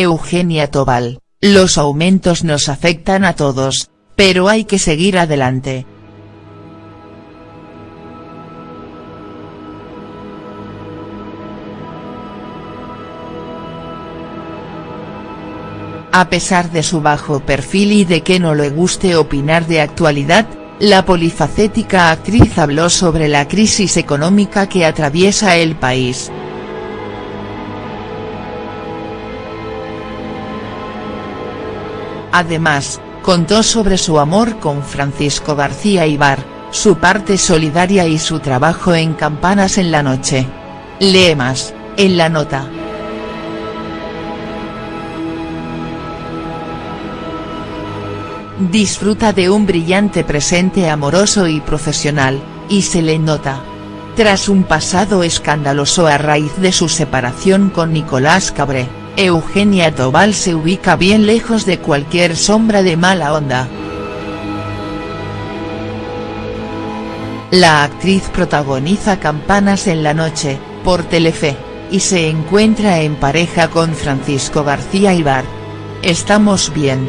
Eugenia Tobal, los aumentos nos afectan a todos, pero hay que seguir adelante. A pesar de su bajo perfil y de que no le guste opinar de actualidad, la polifacética actriz habló sobre la crisis económica que atraviesa el país. Además, contó sobre su amor con Francisco García Ibar, su parte solidaria y su trabajo en Campanas en la noche. Lee más, en la nota. Disfruta de un brillante presente amoroso y profesional, y se le nota. Tras un pasado escandaloso a raíz de su separación con Nicolás Cabré, Eugenia Tobal se ubica bien lejos de cualquier sombra de mala onda. La actriz protagoniza Campanas en la noche, por Telefe, y se encuentra en pareja con Francisco García Ibar. Estamos bien.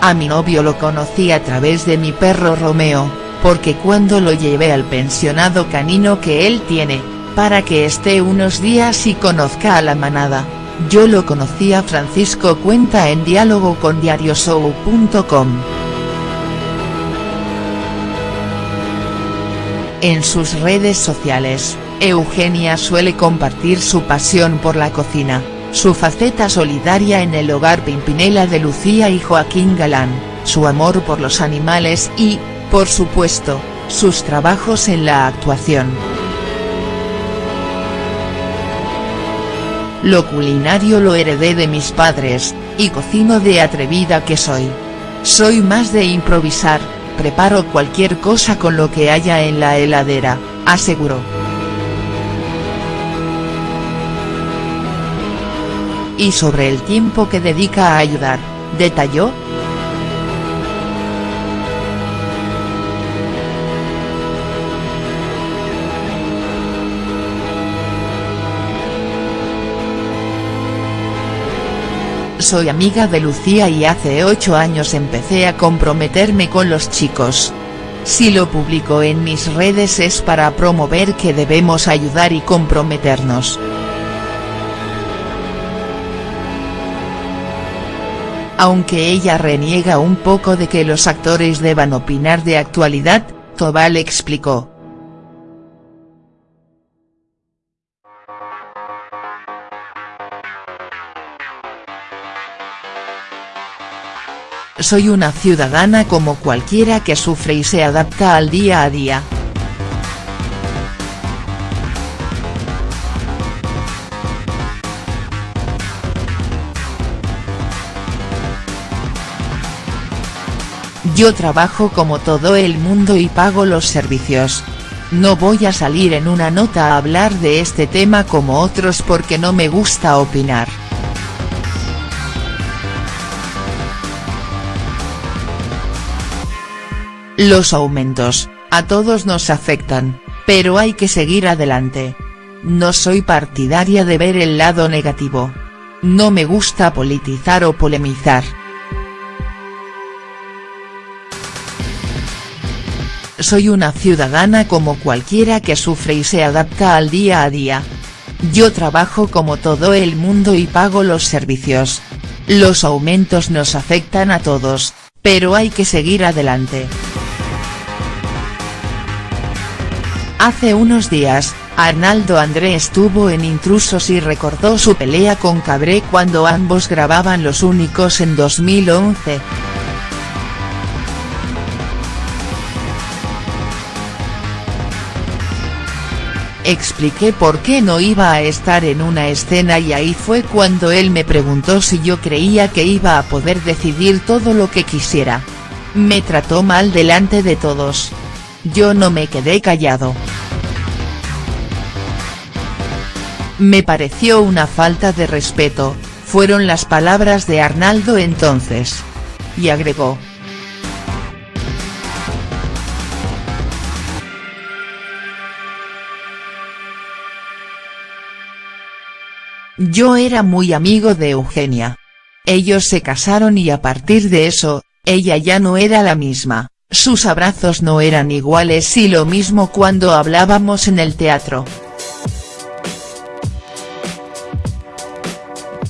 A mi novio lo conocí a través de mi perro Romeo, porque cuando lo llevé al pensionado canino que él tiene, para que esté unos días y conozca a la manada, yo lo conocí a Francisco cuenta en diálogo con diarioshow.com. En sus redes sociales, Eugenia suele compartir su pasión por la cocina su faceta solidaria en el hogar Pimpinela de Lucía y Joaquín Galán, su amor por los animales y, por supuesto, sus trabajos en la actuación. Lo culinario lo heredé de mis padres, y cocino de atrevida que soy. Soy más de improvisar, preparo cualquier cosa con lo que haya en la heladera, aseguró. y sobre el tiempo que dedica a ayudar, detalló. Soy amiga de Lucía y hace ocho años empecé a comprometerme con los chicos. Si lo publico en mis redes es para promover que debemos ayudar y comprometernos. Aunque ella reniega un poco de que los actores deban opinar de actualidad, Tobal explicó. Soy una ciudadana como cualquiera que sufre y se adapta al día a día. Yo trabajo como todo el mundo y pago los servicios. No voy a salir en una nota a hablar de este tema como otros porque no me gusta opinar. Los aumentos, a todos nos afectan, pero hay que seguir adelante. No soy partidaria de ver el lado negativo. No me gusta politizar o polemizar. Soy una ciudadana como cualquiera que sufre y se adapta al día a día. Yo trabajo como todo el mundo y pago los servicios. Los aumentos nos afectan a todos, pero hay que seguir adelante. Hace unos días, Arnaldo André estuvo en Intrusos y recordó su pelea con Cabré cuando ambos grababan Los Únicos en 2011. Expliqué por qué no iba a estar en una escena y ahí fue cuando él me preguntó si yo creía que iba a poder decidir todo lo que quisiera. Me trató mal delante de todos. Yo no me quedé callado. Me pareció una falta de respeto, fueron las palabras de Arnaldo entonces. Y agregó. Yo era muy amigo de Eugenia. Ellos se casaron y a partir de eso, ella ya no era la misma sus abrazos no eran iguales y lo mismo cuando hablábamos en el teatro.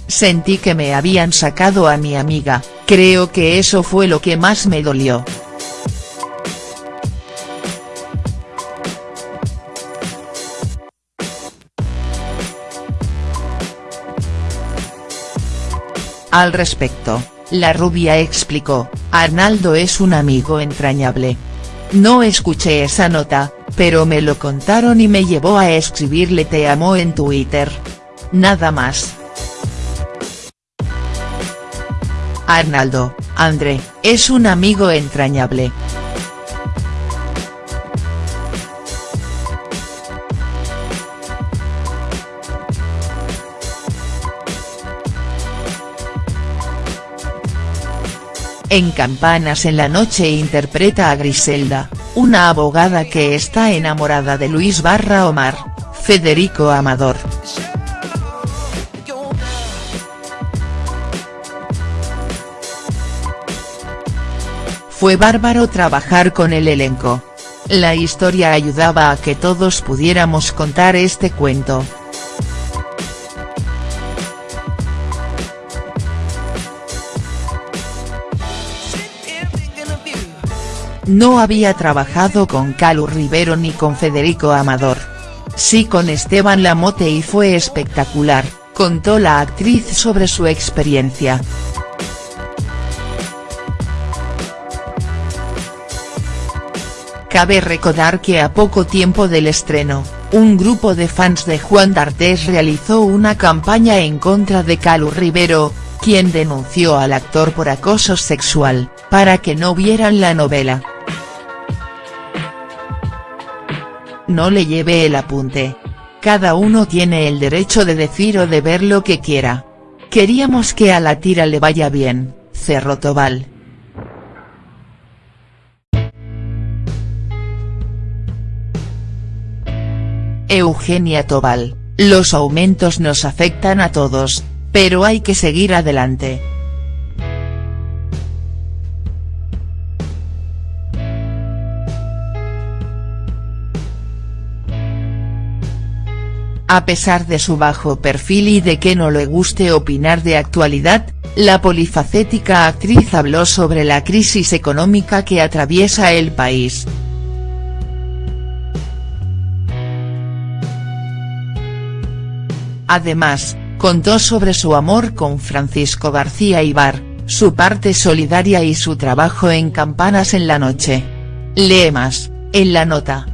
Sentí que me habían sacado a mi amiga, creo que eso fue lo que más me dolió. Al respecto, la rubia explicó, Arnaldo es un amigo entrañable. No escuché esa nota, pero me lo contaron y me llevó a escribirle te amo en Twitter. Nada más. Arnaldo, André, es un amigo entrañable. En Campanas en la noche interpreta a Griselda, una abogada que está enamorada de Luis Barra Omar, Federico Amador. Fue bárbaro trabajar con el elenco. La historia ayudaba a que todos pudiéramos contar este cuento. No había trabajado con Calu Rivero ni con Federico Amador. Sí con Esteban Lamote y fue espectacular, contó la actriz sobre su experiencia. Cabe recordar que a poco tiempo del estreno, un grupo de fans de Juan D'Artes realizó una campaña en contra de Calu Rivero, quien denunció al actor por acoso sexual, para que no vieran la novela. No le lleve el apunte. Cada uno tiene el derecho de decir o de ver lo que quiera. Queríamos que a la tira le vaya bien, cerró Tobal. Eugenia Tobal, los aumentos nos afectan a todos, pero hay que seguir adelante. A pesar de su bajo perfil y de que no le guste opinar de actualidad, la polifacética actriz habló sobre la crisis económica que atraviesa el país. Además, contó sobre su amor con Francisco García Ibar, su parte solidaria y su trabajo en Campanas en la noche. Lee más, en la nota.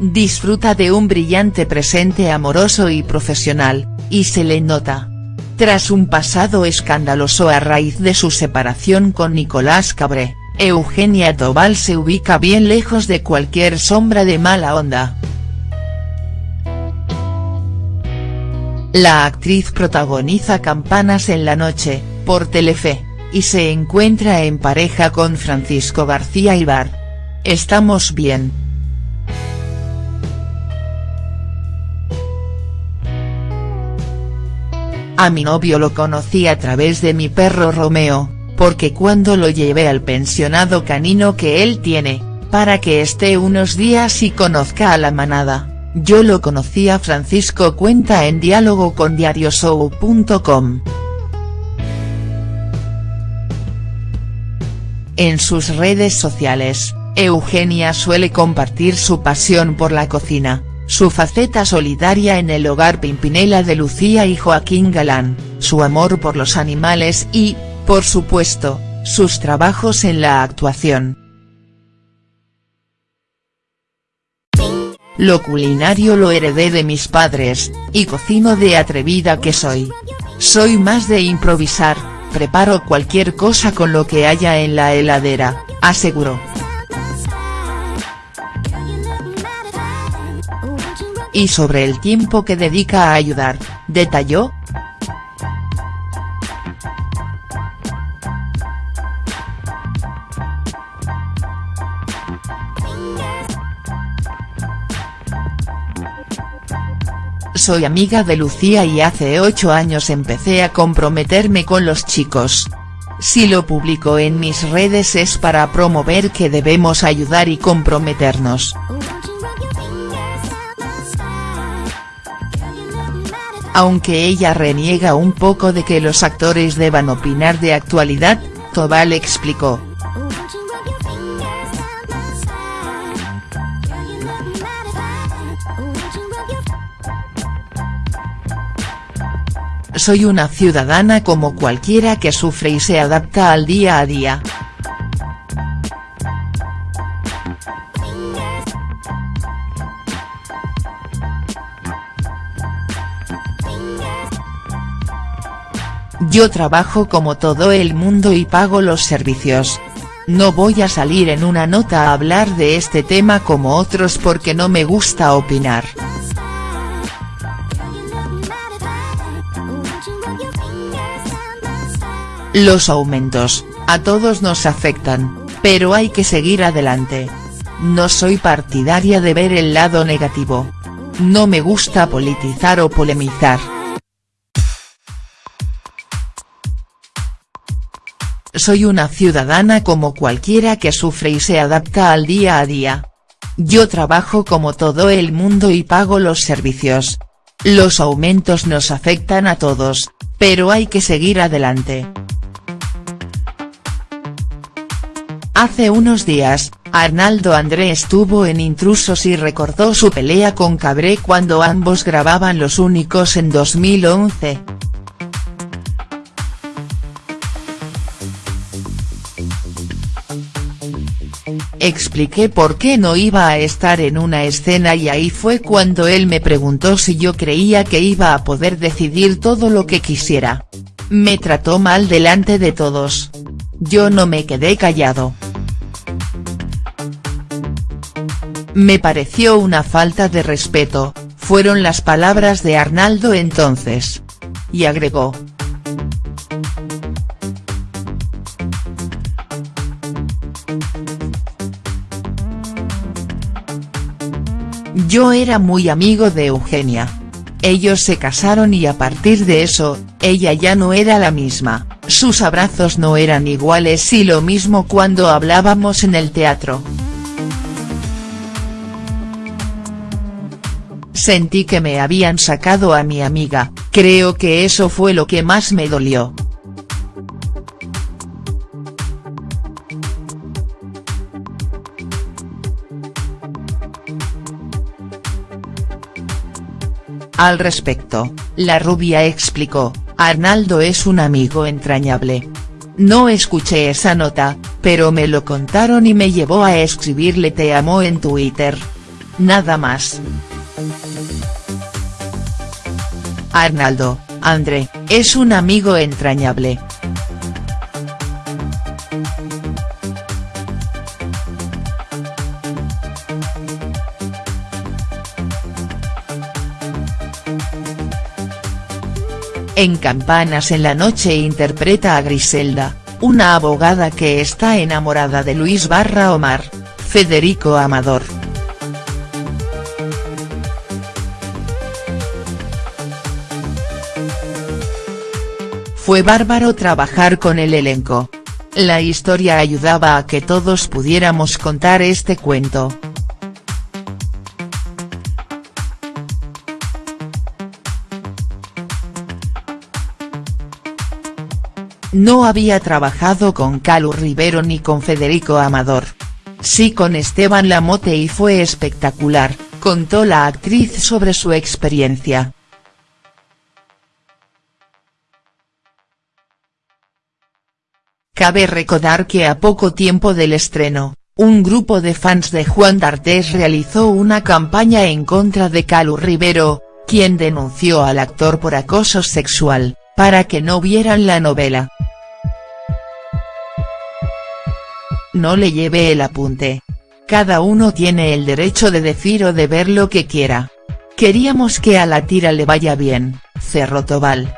Disfruta de un brillante presente amoroso y profesional, y se le nota. Tras un pasado escandaloso a raíz de su separación con Nicolás Cabré, Eugenia Tobal se ubica bien lejos de cualquier sombra de mala onda. La actriz protagoniza Campanas en la noche, por Telefe, y se encuentra en pareja con Francisco García Ibar. Estamos bien. A mi novio lo conocí a través de mi perro Romeo, porque cuando lo llevé al pensionado canino que él tiene, para que esté unos días y conozca a la manada, yo lo conocí a Francisco cuenta en diálogo con diarioshow.com. En sus redes sociales, Eugenia suele compartir su pasión por la cocina, su faceta solidaria en el hogar Pimpinela de Lucía y Joaquín Galán, su amor por los animales y, por supuesto, sus trabajos en la actuación. Lo culinario lo heredé de mis padres, y cocino de atrevida que soy. Soy más de improvisar, preparo cualquier cosa con lo que haya en la heladera, aseguró. y sobre el tiempo que dedica a ayudar, detalló. Soy amiga de Lucía y hace ocho años empecé a comprometerme con los chicos. Si lo publico en mis redes es para promover que debemos ayudar y comprometernos. Aunque ella reniega un poco de que los actores deban opinar de actualidad, Tobal explicó. Soy una ciudadana como cualquiera que sufre y se adapta al día a día. Yo trabajo como todo el mundo y pago los servicios. No voy a salir en una nota a hablar de este tema como otros porque no me gusta opinar. Los aumentos, a todos nos afectan, pero hay que seguir adelante. No soy partidaria de ver el lado negativo. No me gusta politizar o polemizar. Soy una ciudadana como cualquiera que sufre y se adapta al día a día. Yo trabajo como todo el mundo y pago los servicios. Los aumentos nos afectan a todos, pero hay que seguir adelante. Hace unos días, Arnaldo André estuvo en Intrusos y recordó su pelea con Cabré cuando ambos grababan Los Únicos en 2011. Expliqué por qué no iba a estar en una escena y ahí fue cuando él me preguntó si yo creía que iba a poder decidir todo lo que quisiera. Me trató mal delante de todos. Yo no me quedé callado. Me pareció una falta de respeto, fueron las palabras de Arnaldo entonces. Y agregó, Yo era muy amigo de Eugenia. Ellos se casaron y a partir de eso, ella ya no era la misma, sus abrazos no eran iguales y lo mismo cuando hablábamos en el teatro. Sentí que me habían sacado a mi amiga, creo que eso fue lo que más me dolió. Al respecto, la rubia explicó, Arnaldo es un amigo entrañable. No escuché esa nota, pero me lo contaron y me llevó a escribirle te amo en Twitter. Nada más. Arnaldo, André, es un amigo entrañable. En Campanas en la noche interpreta a Griselda, una abogada que está enamorada de Luis Barra Omar, Federico Amador. Fue bárbaro trabajar con el elenco. La historia ayudaba a que todos pudiéramos contar este cuento. No había trabajado con Calu Rivero ni con Federico Amador. Sí con Esteban Lamote y fue espectacular, contó la actriz sobre su experiencia. Cabe recordar que a poco tiempo del estreno, un grupo de fans de Juan D'Artes realizó una campaña en contra de Calu Rivero, quien denunció al actor por acoso sexual, para que no vieran la novela. No le lleve el apunte. Cada uno tiene el derecho de decir o de ver lo que quiera. Queríamos que a la tira le vaya bien, cerró Tobal.